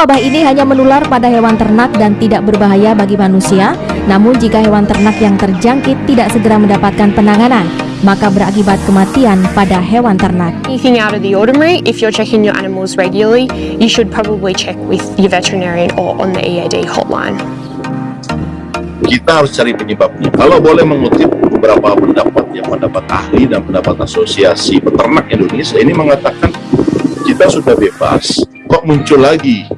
wabah ini hanya menular pada hewan ternak dan tidak berbahaya bagi manusia, namun jika hewan ternak yang terjangkit tidak segera mendapatkan penanganan, maka berakibat kematian pada hewan ternak. Anything out of the ordinary, if you're checking your animals regularly, you should probably check with your veterinarian or on the EAD hotline. Kita harus cari penyebabnya. Kalau boleh mengutip beberapa pendapat yang pendapat ahli dan pendapat asosiasi peternak Indonesia ini mengatakan kita sudah bebas, kok muncul lagi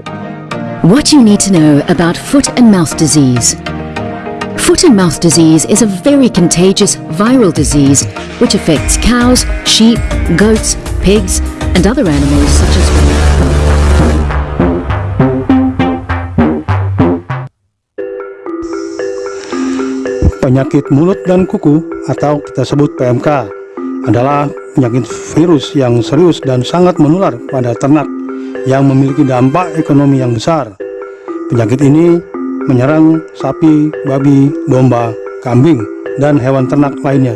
What you need to know about foot and mouth disease. Foot and mouth disease is a very contagious viral disease which affects cows, sheep, goats, pigs, and other animals such as Penyakit mulut dan kuku atau kita sebut PMK adalah penyakit virus yang serius dan sangat menular pada ternak yang memiliki dampak ekonomi yang besar. Penyakit ini menyerang sapi, babi, domba, kambing, dan hewan ternak lainnya.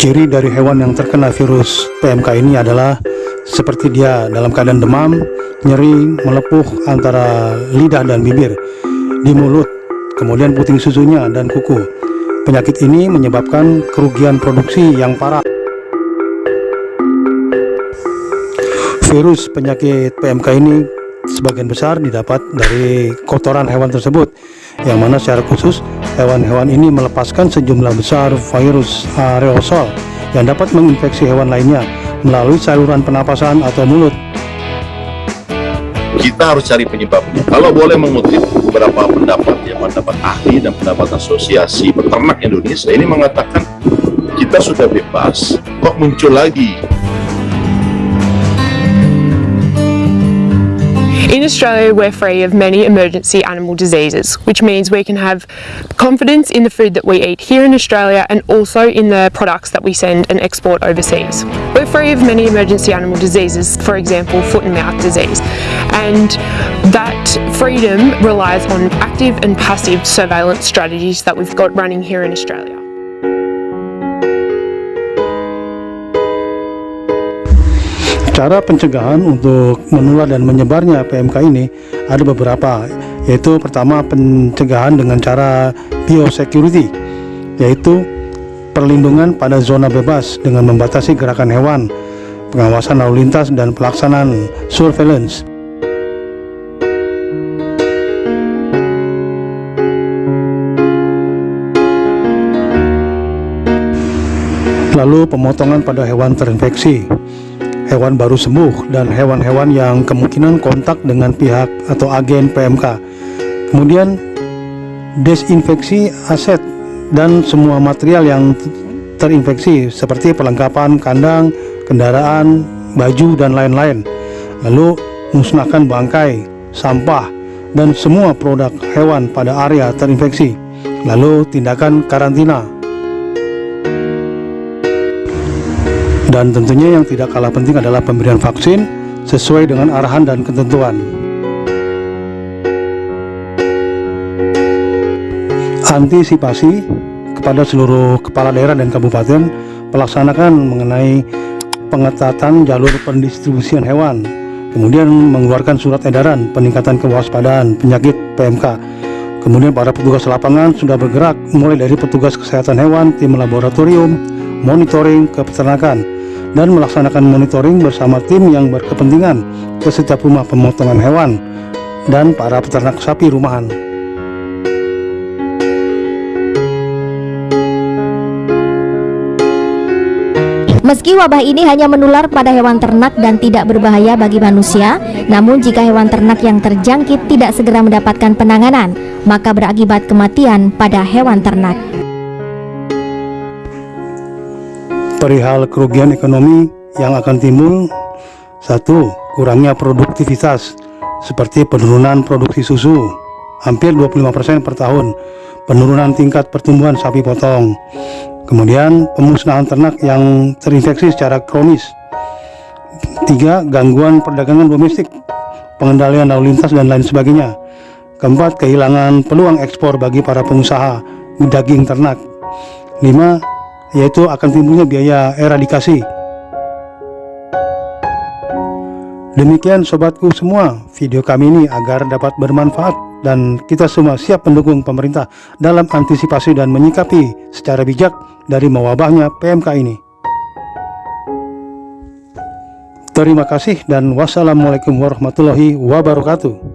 Ciri dari hewan yang terkena virus PMK ini adalah seperti dia dalam keadaan demam, nyeri, melepuh antara lidah dan bibir, di mulut, kemudian puting susunya dan kuku. Penyakit ini menyebabkan kerugian produksi yang parah. Virus penyakit PMK ini sebagian besar didapat dari kotoran hewan tersebut, yang mana secara khusus hewan-hewan ini melepaskan sejumlah besar virus aerosol yang dapat menginfeksi hewan lainnya melalui saluran pernapasan atau mulut. kita harus cari penyebabnya. Kalau boleh mengutip beberapa pendapat yang pendapat ahli dan pendapat asosiasi peternak Indonesia ini mengatakan kita sudah bebas, kok muncul lagi In Australia, we're free of many emergency animal diseases, which means we can have confidence in the food that we eat here in Australia and also in the products that we send and export overseas. We're free of many emergency animal diseases, for example, foot and mouth disease, and that freedom relies on active and passive surveillance strategies that we've got running here in Australia. Cara pencegahan untuk menular dan menyebarnya PMK ini ada beberapa, yaitu pertama pencegahan dengan cara biosecurity, yaitu perlindungan pada zona bebas dengan membatasi gerakan hewan, pengawasan lalu lintas dan pelaksanaan surveillance. Lalu pemotongan pada hewan terinfeksi, hewan baru sembuh dan hewan-hewan yang kemungkinan kontak dengan pihak atau agen PMK. Kemudian desinfeksi aset dan semua material yang terinfeksi seperti perlengkapan kandang, kendaraan, baju dan lain-lain. Lalu musnahkan bangkai, sampah dan semua produk hewan pada area terinfeksi. Lalu tindakan karantina Dan tentunya yang tidak kalah penting adalah pemberian vaksin sesuai dengan arahan dan ketentuan. Antisipasi kepada seluruh kepala daerah dan kabupaten pelaksanakan mengenai pengetatan jalur pendistribusian hewan, kemudian mengeluarkan surat edaran peningkatan kewaspadaan penyakit PMK. Kemudian para petugas lapangan sudah bergerak mulai dari petugas kesehatan hewan, tim laboratorium, monitoring ke peternakan, dan melaksanakan monitoring bersama tim yang berkepentingan ke setiap rumah pemotongan hewan dan para peternak sapi rumahan. Meski wabah ini hanya menular pada hewan ternak dan tidak berbahaya bagi manusia, namun jika hewan ternak yang terjangkit tidak segera mendapatkan penanganan, maka berakibat kematian pada hewan ternak. Perihal kerugian ekonomi yang akan timbul, satu, kurangnya produktivitas, seperti penurunan produksi susu, hampir 25% per tahun, penurunan tingkat pertumbuhan sapi potong, kemudian pemusnahan ternak yang terinfeksi secara kronis, tiga, gangguan perdagangan domestik, pengendalian lalu lintas dan lain sebagainya, keempat, kehilangan peluang ekspor bagi para pengusaha daging ternak, lima, yaitu akan timbulnya biaya eradikasi. Demikian sobatku semua, video kami ini agar dapat bermanfaat dan kita semua siap mendukung pemerintah dalam antisipasi dan menyikapi secara bijak dari mewabahnya PMK ini. Terima kasih dan wassalamualaikum warahmatullahi wabarakatuh.